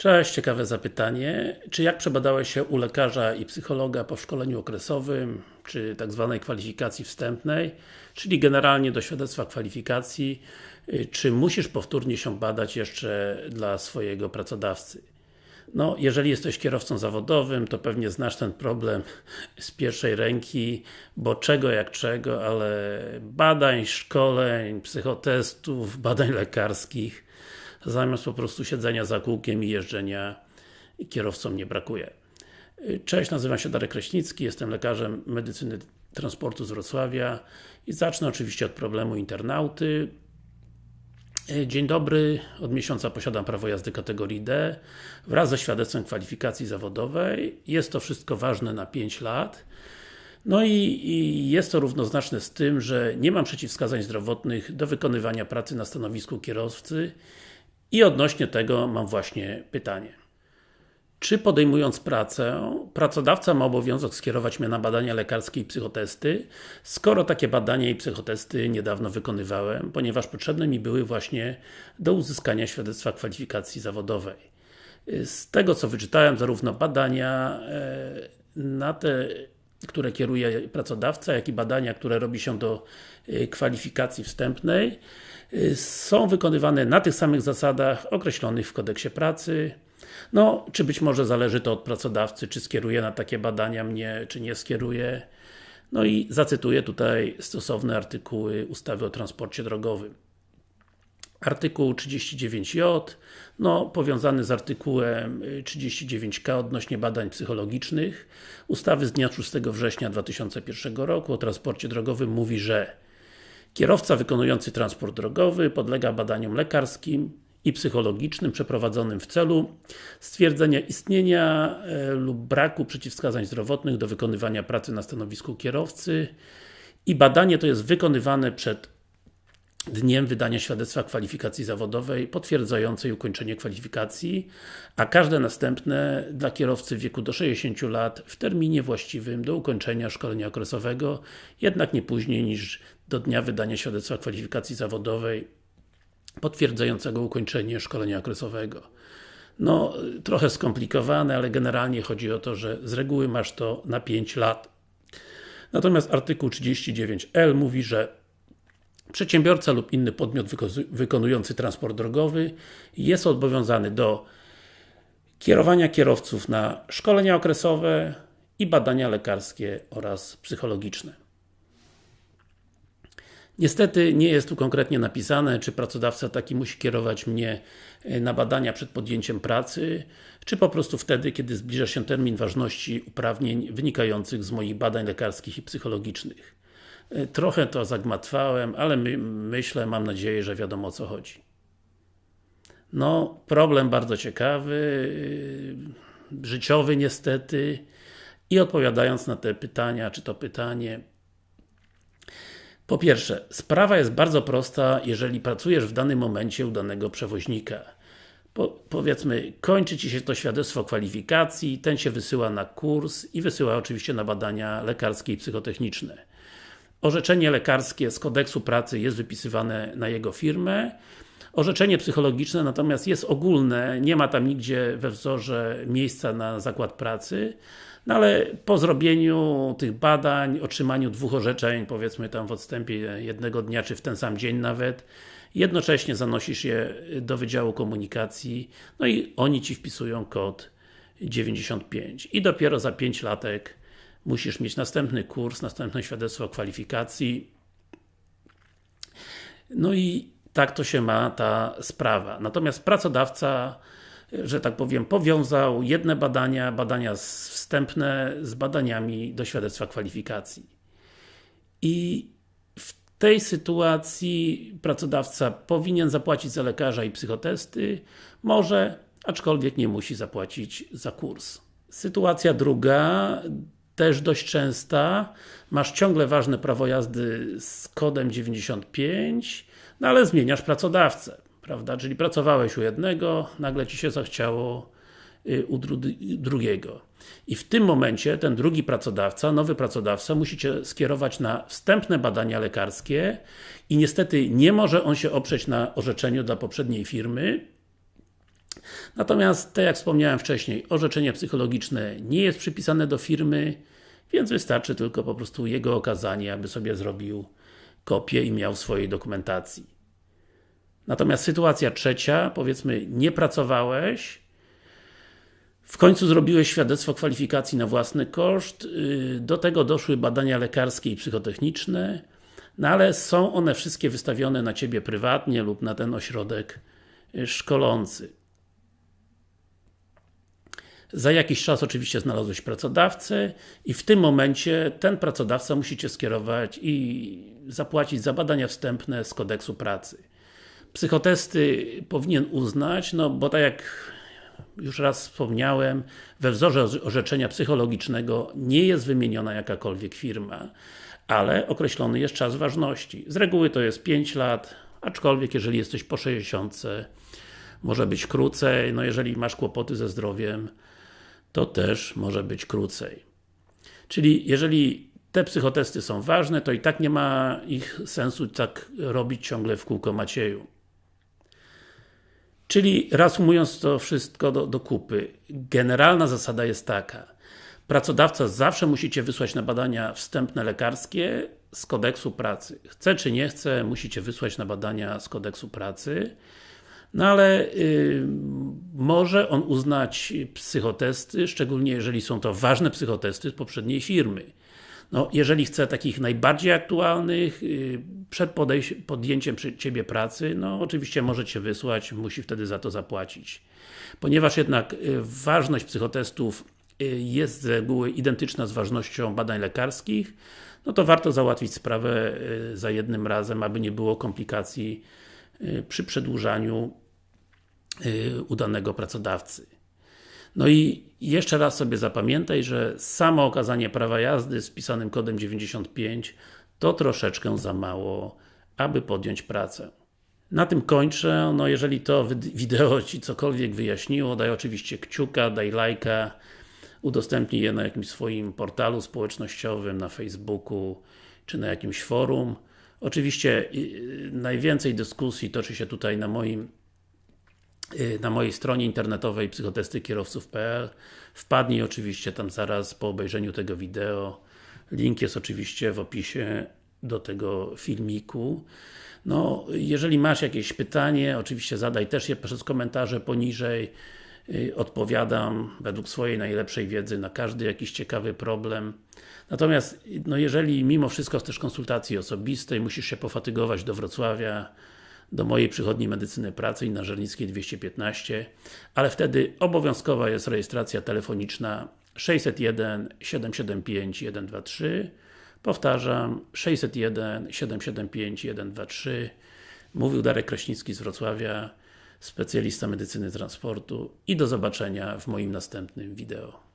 Cześć, ciekawe zapytanie. Czy jak przebadałeś się u lekarza i psychologa po szkoleniu okresowym, czy tak zwanej kwalifikacji wstępnej, czyli generalnie do świadectwa kwalifikacji, y, czy musisz powtórnie się badać jeszcze dla swojego pracodawcy? No, jeżeli jesteś kierowcą zawodowym, to pewnie znasz ten problem z pierwszej ręki, bo czego jak czego, ale badań, szkoleń, psychotestów, badań lekarskich zamiast po prostu siedzenia za kółkiem i jeżdżenia kierowcom nie brakuje. Cześć, nazywam się Darek Kraśnicki, jestem lekarzem medycyny transportu z Wrocławia i zacznę oczywiście od problemu internauty. Dzień dobry, od miesiąca posiadam prawo jazdy kategorii D wraz ze świadectwem kwalifikacji zawodowej. Jest to wszystko ważne na 5 lat. No i, i, jest to równoznaczne z tym, że nie mam przeciwwskazań zdrowotnych do wykonywania pracy na stanowisku kierowcy i odnośnie tego mam właśnie pytanie. Czy podejmując pracę, pracodawca ma obowiązek skierować mnie na badania lekarskie i psychotesty, skoro takie badania i psychotesty niedawno wykonywałem, ponieważ potrzebne mi były właśnie do uzyskania świadectwa kwalifikacji zawodowej. Z tego co wyczytałem, zarówno badania e, na te, które kieruje pracodawca, jak i badania, które robi się do e, kwalifikacji wstępnej, Y, są wykonywane na tych samych zasadach określonych w kodeksie pracy. No, czy być może zależy to od pracodawcy, czy skieruje na takie badania mnie, czy nie skieruje. No i zacytuję tutaj stosowne artykuły ustawy o transporcie drogowym. Artykuł 39J, no, powiązany z artykułem 39K odnośnie badań psychologicznych. Ustawy z dnia 6 września 2001 roku o transporcie drogowym mówi, że Kierowca wykonujący transport drogowy podlega badaniom lekarskim i psychologicznym przeprowadzonym w celu stwierdzenia istnienia e, lub braku przeciwwskazań zdrowotnych do wykonywania pracy na stanowisku kierowcy. I badanie to jest wykonywane przed dniem wydania świadectwa kwalifikacji zawodowej potwierdzającej ukończenie kwalifikacji, a każde następne dla kierowcy w wieku do 60 lat w terminie właściwym do ukończenia szkolenia okresowego, jednak nie później niż do dnia wydania świadectwa kwalifikacji zawodowej potwierdzającego ukończenie szkolenia okresowego. No, trochę skomplikowane, ale generalnie chodzi o to, że z reguły masz to na 5 lat. Natomiast artykuł 39L mówi, że Przedsiębiorca lub inny podmiot wykonujący transport drogowy jest obowiązany do kierowania kierowców na szkolenia okresowe i badania lekarskie oraz psychologiczne. Niestety nie jest tu konkretnie napisane, czy pracodawca taki musi kierować mnie e, na badania przed podjęciem pracy, czy po prostu wtedy, kiedy zbliża się termin ważności uprawnień wynikających z moich badań lekarskich i psychologicznych. E, trochę to zagmatwałem, ale my, myślę, mam nadzieję, że wiadomo o co chodzi. No, problem bardzo ciekawy, e, życiowy niestety i odpowiadając na te pytania, czy to pytanie po pierwsze, sprawa jest bardzo prosta, jeżeli pracujesz w danym momencie u danego przewoźnika. Po, powiedzmy, kończy Ci się to świadectwo kwalifikacji, ten się wysyła na kurs i wysyła oczywiście na badania lekarskie i psychotechniczne. Orzeczenie lekarskie z kodeksu pracy jest wypisywane na jego firmę. Orzeczenie psychologiczne natomiast jest ogólne, nie ma tam nigdzie we wzorze miejsca na zakład pracy, no ale po zrobieniu tych badań, otrzymaniu dwóch orzeczeń, powiedzmy tam w odstępie jednego dnia, czy w ten sam dzień nawet, jednocześnie zanosisz je do Wydziału Komunikacji, no i oni Ci wpisują kod 95 i dopiero za 5 latek musisz mieć następny kurs, następne świadectwo kwalifikacji. No i tak to się ma ta sprawa. Natomiast pracodawca, że tak powiem, powiązał jedne badania, badania wstępne z badaniami do świadectwa kwalifikacji. I w tej sytuacji pracodawca powinien zapłacić za lekarza i psychotesty, może, aczkolwiek nie musi zapłacić za kurs. Sytuacja druga, też dość częsta, masz ciągle ważne prawo jazdy z kodem 95, no ale zmieniasz pracodawcę, prawda? Czyli pracowałeś u jednego, nagle Ci się zachciało y, u drugiego. I w tym momencie ten drugi pracodawca, nowy pracodawca musi Cię skierować na wstępne badania lekarskie i niestety nie może on się oprzeć na orzeczeniu dla poprzedniej firmy, Natomiast, tak jak wspomniałem wcześniej, orzeczenie psychologiczne nie jest przypisane do firmy, więc wystarczy tylko po prostu jego okazanie, aby sobie zrobił kopię i miał swojej dokumentacji. Natomiast sytuacja trzecia, powiedzmy, nie pracowałeś, w końcu zrobiłeś świadectwo kwalifikacji na własny koszt, y, do tego doszły badania lekarskie i psychotechniczne, no ale są one wszystkie wystawione na Ciebie prywatnie lub na ten ośrodek y, szkolący. Za jakiś czas oczywiście znalazłeś pracodawcę i w tym momencie ten pracodawca musi Cię skierować i zapłacić za badania wstępne z kodeksu pracy. Psychotesty powinien uznać, no bo tak jak już raz wspomniałem, we wzorze orzeczenia psychologicznego nie jest wymieniona jakakolwiek firma, ale określony jest czas ważności. Z reguły to jest 5 lat, aczkolwiek jeżeli jesteś po 60, może być krócej, no jeżeli masz kłopoty ze zdrowiem, to też może być krócej. Czyli jeżeli te psychotesty są ważne, to i tak nie ma ich sensu tak robić ciągle w kółko Macieju. Czyli reasumując to wszystko do, do kupy, generalna zasada jest taka. Pracodawca zawsze musicie wysłać na badania wstępne lekarskie z kodeksu pracy. Chce czy nie chce, musicie wysłać na badania z kodeksu pracy. No ale y, może on uznać psychotesty, szczególnie jeżeli są to ważne psychotesty z poprzedniej firmy. No, jeżeli chce takich najbardziej aktualnych, y, przed podjęciem przy Ciebie pracy, no oczywiście może Cię wysłać, musi wtedy za to zapłacić. Ponieważ jednak y, ważność psychotestów jest z reguły identyczna z ważnością badań lekarskich, no to warto załatwić sprawę za jednym razem, aby nie było komplikacji przy przedłużaniu udanego pracodawcy. No i jeszcze raz sobie zapamiętaj, że samo okazanie prawa jazdy z pisanym kodem 95 to troszeczkę za mało, aby podjąć pracę. Na tym kończę, no jeżeli to wideo Ci cokolwiek wyjaśniło, daj oczywiście kciuka, daj lajka, udostępnij je na jakimś swoim portalu społecznościowym, na Facebooku, czy na jakimś forum. Oczywiście najwięcej dyskusji toczy się tutaj na moim Y, na mojej stronie internetowej psychotestykierowców.pl Wpadnij oczywiście tam zaraz po obejrzeniu tego wideo. Link jest oczywiście w opisie do tego filmiku. No, jeżeli masz jakieś pytanie, oczywiście zadaj też je przez komentarze poniżej. Y, odpowiadam według swojej najlepszej wiedzy na każdy jakiś ciekawy problem. Natomiast, no jeżeli mimo wszystko chcesz konsultacji osobistej, musisz się pofatygować do Wrocławia, do mojej przychodni medycyny pracy i na Żernickiej 215, ale wtedy obowiązkowa jest rejestracja telefoniczna 601 775 123 Powtarzam, 601 775 123 Mówił Darek Kraśnicki z Wrocławia, specjalista medycyny transportu i do zobaczenia w moim następnym wideo.